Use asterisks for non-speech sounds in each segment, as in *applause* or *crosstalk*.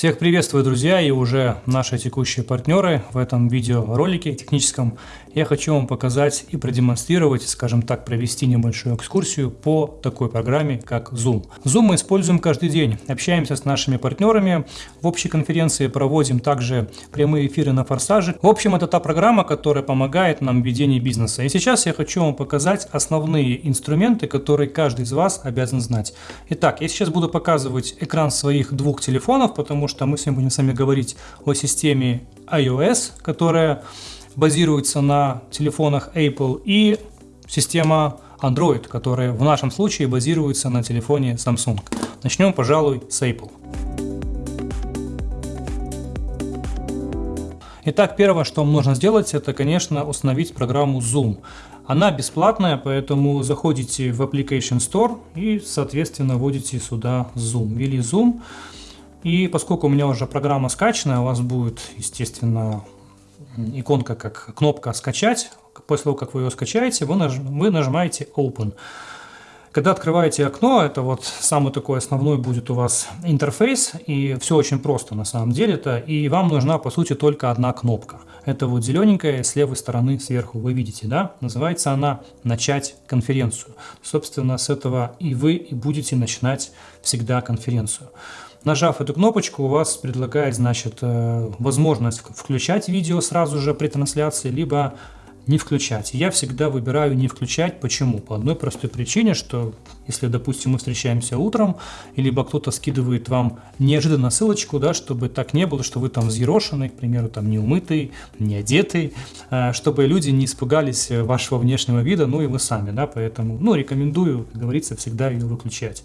Всех приветствую, друзья, и уже наши текущие партнеры в этом видеоролике техническом. Я хочу вам показать и продемонстрировать, скажем так, провести небольшую экскурсию по такой программе, как Zoom. Zoom мы используем каждый день, общаемся с нашими партнерами, в общей конференции проводим также прямые эфиры на Форсаже. В общем, это та программа, которая помогает нам в ведении бизнеса. И сейчас я хочу вам показать основные инструменты, которые каждый из вас обязан знать. Итак, я сейчас буду показывать экран своих двух телефонов, потому что мы сегодня будем с вами говорить о системе iOS, которая базируется на телефонах Apple, и система Android, которая в нашем случае базируется на телефоне Samsung. Начнем, пожалуй, с Apple. Итак, первое, что вам нужно сделать, это, конечно, установить программу Zoom. Она бесплатная, поэтому заходите в Application Store и, соответственно, вводите сюда Zoom. Ввели Zoom. И поскольку у меня уже программа скачана, у вас будет, естественно, иконка как кнопка «Скачать». После того, как вы ее скачаете, вы, наж... вы нажимаете «Open». Когда открываете окно, это вот самый такой основной будет у вас интерфейс, и все очень просто на самом деле-то, и вам нужна по сути только одна кнопка. Это вот зелененькая с левой стороны сверху, вы видите, да? Называется она «Начать конференцию». Собственно, с этого и вы и будете начинать всегда конференцию. Нажав эту кнопочку, у вас предлагает, значит, э, возможность включать видео сразу же при трансляции, либо не включать. Я всегда выбираю не включать. Почему? По одной простой причине, что если, допустим, мы встречаемся утром, либо кто-то скидывает вам неожиданно ссылочку, да, чтобы так не было, что вы там взъерошенный, к примеру, там не умытый, не одетый, э, чтобы люди не испугались вашего внешнего вида, ну и вы сами, да, поэтому, ну, рекомендую, как говорится, всегда ее выключать.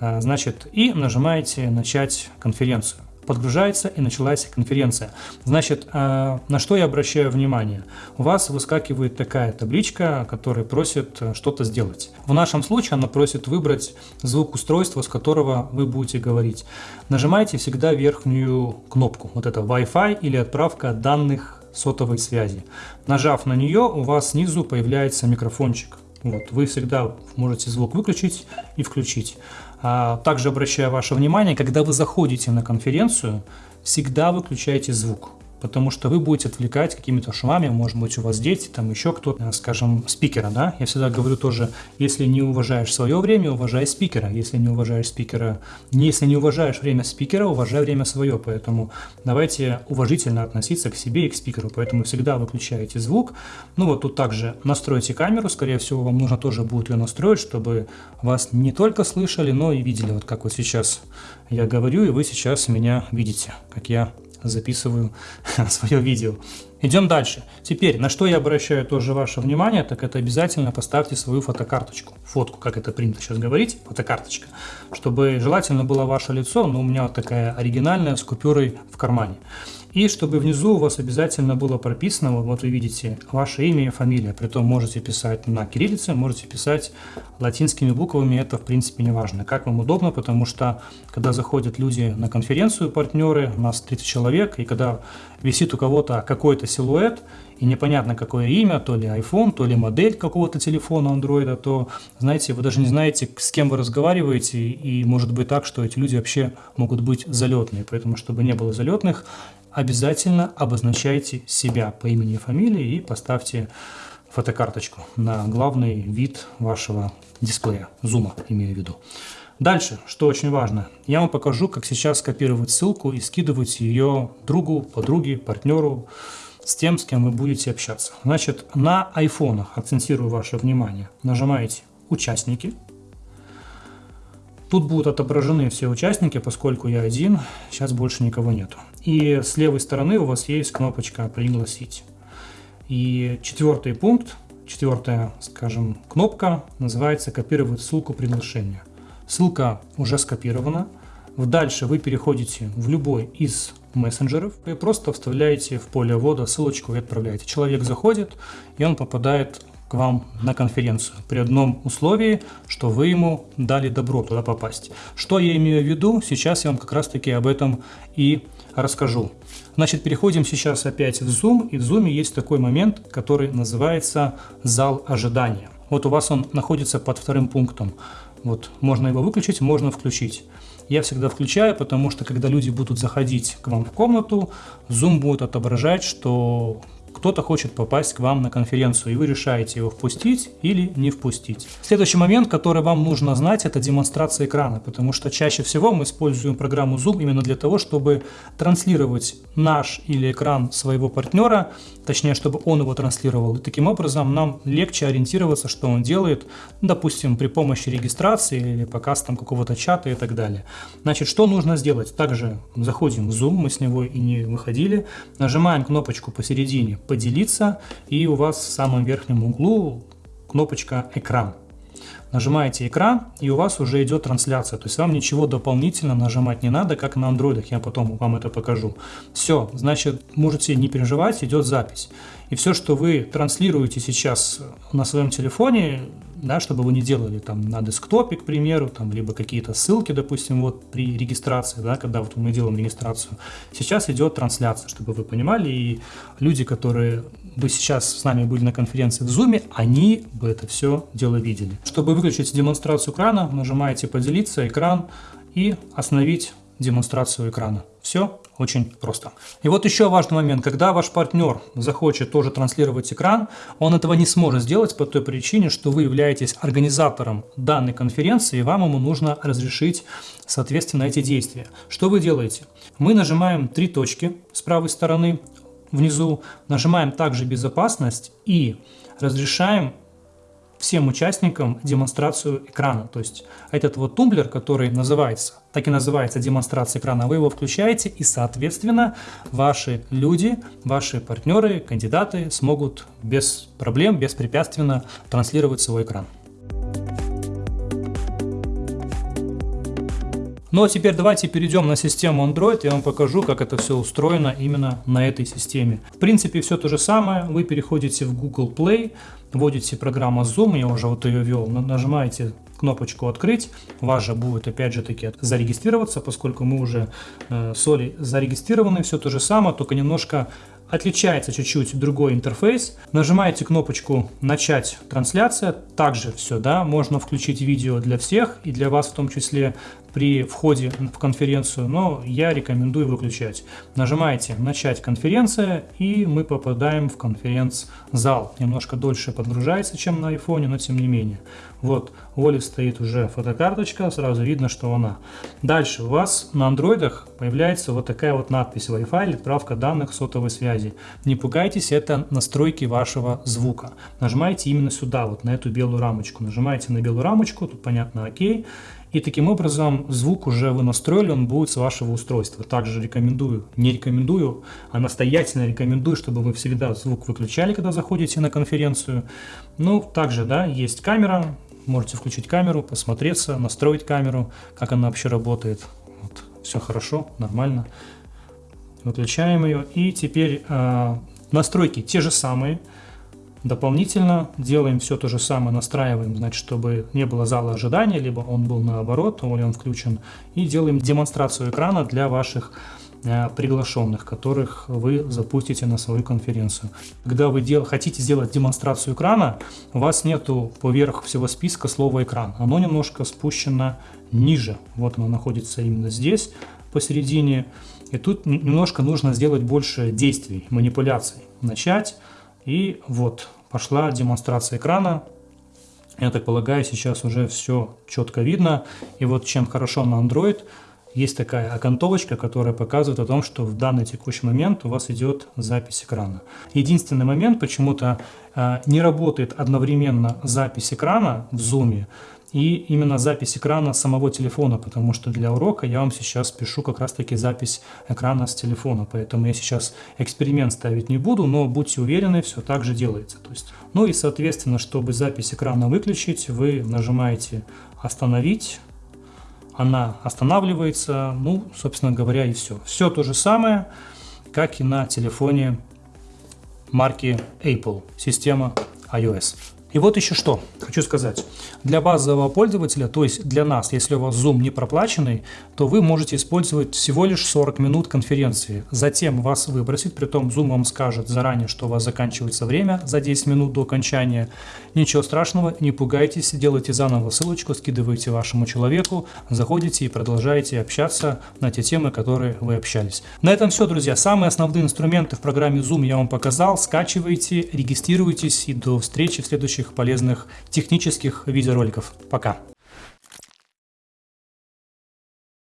А, значит, и нажимаете «Начать конференцию». Подгружается и началась конференция. Значит, а, на что я обращаю внимание? У вас выскакивает такая табличка, которая просит э, что-то сделать. В нашем случае она просит выбрать звук устройства, с которого вы будете говорить. Нажимаете всегда верхнюю кнопку, вот это Wi-Fi или отправка данных сотовой связи. Нажав на нее, у вас снизу появляется микрофончик. Вот, вы всегда можете звук выключить и включить. А, также обращаю ваше внимание, когда вы заходите на конференцию, всегда выключайте звук потому что вы будете отвлекать какими-то шумами, может быть, у вас дети, там еще кто-то, скажем, спикера, да? Я всегда говорю тоже, если не уважаешь свое время, уважай спикера. Если не уважаешь спикера, если не уважаешь время спикера, уважай время свое. Поэтому давайте уважительно относиться к себе и к спикеру. Поэтому всегда выключаете звук. Ну вот тут также настройте камеру, скорее всего, вам нужно тоже будет ее настроить, чтобы вас не только слышали, но и видели, вот как вот сейчас я говорю, и вы сейчас меня видите, как я записываю *laughs* свое видео. Идем дальше. Теперь, на что я обращаю тоже ваше внимание, так это обязательно поставьте свою фотокарточку. Фотку, как это принято сейчас говорить, фотокарточка. Чтобы желательно было ваше лицо, но у меня вот такая оригинальная с купюрой в кармане. И чтобы внизу у вас обязательно было прописано, вот вы видите, ваше имя и фамилия. Притом можете писать на кириллице, можете писать латинскими буквами, это в принципе не важно. Как вам удобно, потому что когда заходят люди на конференцию, партнеры, у нас 30 человек, и когда висит у кого-то какой-то силуэт, и непонятно какое имя, то ли iPhone, то ли модель какого-то телефона Android, то, знаете, вы даже не знаете, с кем вы разговариваете, и может быть так, что эти люди вообще могут быть залетные. Поэтому, чтобы не было залетных, обязательно обозначайте себя по имени и фамилии и поставьте фотокарточку на главный вид вашего дисплея, зума имею в виду. Дальше, что очень важно, я вам покажу, как сейчас скопировать ссылку и скидывать ее другу, подруге, партнеру, с тем, с кем вы будете общаться. Значит, на айфонах, акцентирую ваше внимание, нажимаете «Участники», Тут будут отображены все участники, поскольку я один, сейчас больше никого нету. И с левой стороны у вас есть кнопочка «Пригласить». И четвертый пункт, четвертая, скажем, кнопка называется «Копировать ссылку приглашения». Ссылка уже скопирована. Дальше вы переходите в любой из мессенджеров и просто вставляете в поле ввода ссылочку и отправляете. Человек заходит, и он попадает к вам на конференцию при одном условии, что вы ему дали добро туда попасть. Что я имею в виду, сейчас я вам как раз таки об этом и расскажу. Значит, переходим сейчас опять в Zoom, и в Zoom есть такой момент, который называется зал ожидания. Вот у вас он находится под вторым пунктом. Вот можно его выключить, можно включить. Я всегда включаю, потому что когда люди будут заходить к вам в комнату, Zoom будет отображать, что кто-то хочет попасть к вам на конференцию, и вы решаете его впустить или не впустить. Следующий момент, который вам нужно знать, это демонстрация экрана, потому что чаще всего мы используем программу Zoom именно для того, чтобы транслировать наш или экран своего партнера, точнее, чтобы он его транслировал. И таким образом нам легче ориентироваться, что он делает, допустим, при помощи регистрации или показ там какого-то чата и так далее. Значит, что нужно сделать? Также заходим в Zoom, мы с него и не выходили, нажимаем кнопочку посередине «Поделиться», и у вас в самом верхнем углу кнопочка «Экран». Нажимаете экран, и у вас уже идет трансляция. То есть вам ничего дополнительно нажимать не надо, как на андроидах. Я потом вам это покажу. Все, значит, можете не переживать, идет запись. И все, что вы транслируете сейчас на своем телефоне, да, чтобы вы не делали там на десктопе, к примеру, там, либо какие-то ссылки, допустим, вот при регистрации, да, когда вот мы делаем регистрацию, сейчас идет трансляция, чтобы вы понимали, и люди, которые бы сейчас с нами были на конференции в Zoom, они бы это все дело видели. Чтобы выключить демонстрацию экрана, нажимаете «Поделиться», «Экран» и «Остановить демонстрацию экрана». Все очень просто. И вот еще важный момент. Когда ваш партнер захочет тоже транслировать экран, он этого не сможет сделать по той причине, что вы являетесь организатором данной конференции, и вам ему нужно разрешить, соответственно, эти действия. Что вы делаете? Мы нажимаем три точки с правой стороны внизу, нажимаем также «Безопасность» и разрешаем всем участникам демонстрацию экрана. То есть этот вот тумблер, который называется, так и называется демонстрация экрана, вы его включаете и, соответственно, ваши люди, ваши партнеры, кандидаты смогут без проблем, беспрепятственно транслировать свой экран. Ну а теперь давайте перейдем на систему Android, я вам покажу, как это все устроено именно на этой системе. В принципе, все то же самое, вы переходите в Google Play, вводите программу Zoom, я уже вот ее ввел, нажимаете кнопочку «Открыть», вас же будет опять же таки зарегистрироваться, поскольку мы уже э, с Олей зарегистрированы, все то же самое, только немножко отличается чуть-чуть другой интерфейс. Нажимаете кнопочку «Начать трансляция». Также все, да, можно включить видео для всех и для вас в том числе при входе в конференцию, но я рекомендую выключать. Нажимаете «Начать конференция» и мы попадаем в конференц-зал. Немножко дольше подгружается, чем на айфоне, но тем не менее. Вот, у Оли стоит уже фотокарточка, сразу видно, что она. Дальше у вас на андроидах появляется вот такая вот надпись Wi-Fi или отправка данных сотовой связи. Не пугайтесь, это настройки вашего звука. Нажимаете именно сюда, вот на эту белую рамочку. Нажимаете на белую рамочку, тут понятно ОК. И таким образом звук уже вы настроили, он будет с вашего устройства. Также рекомендую, не рекомендую, а настоятельно рекомендую, чтобы вы всегда звук выключали, когда заходите на конференцию. Ну, также, да, есть камера, можете включить камеру, посмотреться, настроить камеру, как она вообще работает. Вот, все хорошо, нормально. Выключаем ее. И теперь э, настройки те же самые. Дополнительно делаем все то же самое, настраиваем, значит, чтобы не было зала ожидания, либо он был наоборот, или он включен. И делаем демонстрацию экрана для ваших э, приглашенных, которых вы запустите на свою конференцию. Когда вы дел, хотите сделать демонстрацию экрана, у вас нету поверх всего списка слова экран. Оно немножко спущено ниже. Вот оно находится именно здесь, посередине. И тут немножко нужно сделать больше действий, манипуляций. Начать и вот, пошла демонстрация экрана. Я так полагаю, сейчас уже все четко видно. И вот чем хорошо на Android, есть такая окантовочка, которая показывает о том, что в данный текущий момент у вас идет запись экрана. Единственный момент, почему-то э, не работает одновременно запись экрана в Zoom, и именно запись экрана самого телефона, потому что для урока я вам сейчас пишу как раз таки запись экрана с телефона, поэтому я сейчас эксперимент ставить не буду, но будьте уверены, все так же делается. То есть, ну и соответственно, чтобы запись экрана выключить, вы нажимаете «Остановить», она останавливается, ну, собственно говоря, и все. Все то же самое, как и на телефоне марки Apple, система iOS. И вот еще что хочу сказать. Для базового пользователя, то есть для нас, если у вас Zoom не проплаченный, то вы можете использовать всего лишь 40 минут конференции. Затем вас выбросит, притом Zoom вам скажет заранее, что у вас заканчивается время за 10 минут до окончания. Ничего страшного, не пугайтесь, делайте заново ссылочку, скидывайте вашему человеку, заходите и продолжаете общаться на те темы, которые вы общались. На этом все, друзья. Самые основные инструменты в программе Zoom я вам показал. Скачивайте, регистрируйтесь и до встречи в следующем полезных технических видеороликов. Пока!